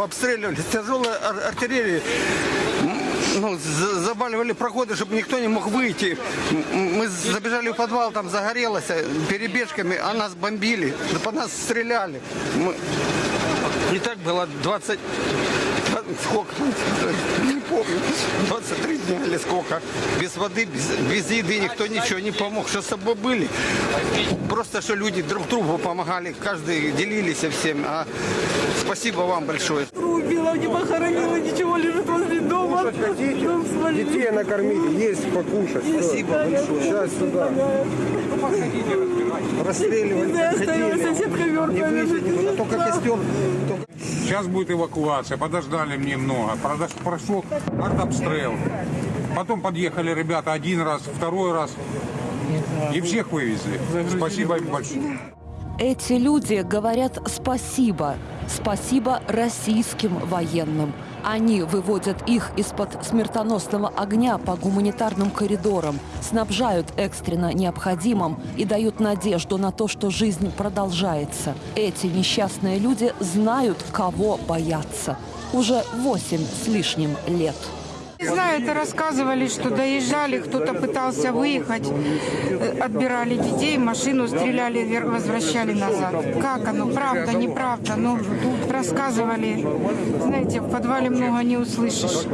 обстреливали, с тяжелой ар- артиллерии. Ну, за- заваливали проходы, чтобы никто не мог выйти. Мы забежали в подвал, там загорелось э, перебежками, а нас бомбили, по нас стреляли. Мы- И так было 20... Сколько? Не помню. 23 дня или сколько. Без воды, без, без еды никто ничего не помог. Что с собой были? Просто, что люди друг другу помогали. Каждый делились всем. А спасибо вам большое. Убила, не похоронила, ничего, лежит возле дома. Хотите? Свалили. Детей накормить, есть покушать. Спасибо большое. Сейчас сюда. Расстреливали. Да, оставила ходили. соседка лежит. только костер. Сейчас будет эвакуация, подождали немного. Продож- Прошел артобстрел. Потом подъехали ребята один раз, второй раз. И всех вывезли. Спасибо им большое. Эти люди говорят спасибо. Спасибо российским военным. Они выводят их из-под смертоносного огня по гуманитарным коридорам, снабжают экстренно необходимым и дают надежду на то, что жизнь продолжается. Эти несчастные люди знают, кого бояться. Уже восемь с лишним лет. Не знаю, это рассказывали, что доезжали, кто-то пытался выехать, э, отбирали детей, машину стреляли, возвращали назад. Как оно, правда, неправда, ну, рассказывали. Знаете, в подвале много не услышишь,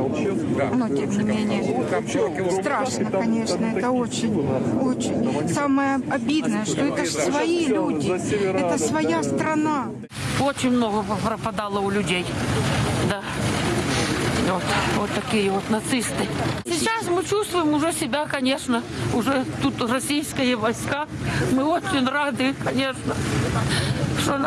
но тем не менее. Страшно, конечно, это очень, очень. Самое обидное, что это же свои люди, это своя страна. Очень много пропадало у людей. Да. Вот, такие вот нацисты. Сейчас мы чувствуем уже себя, конечно, уже тут российские войска. Мы очень рады, конечно, что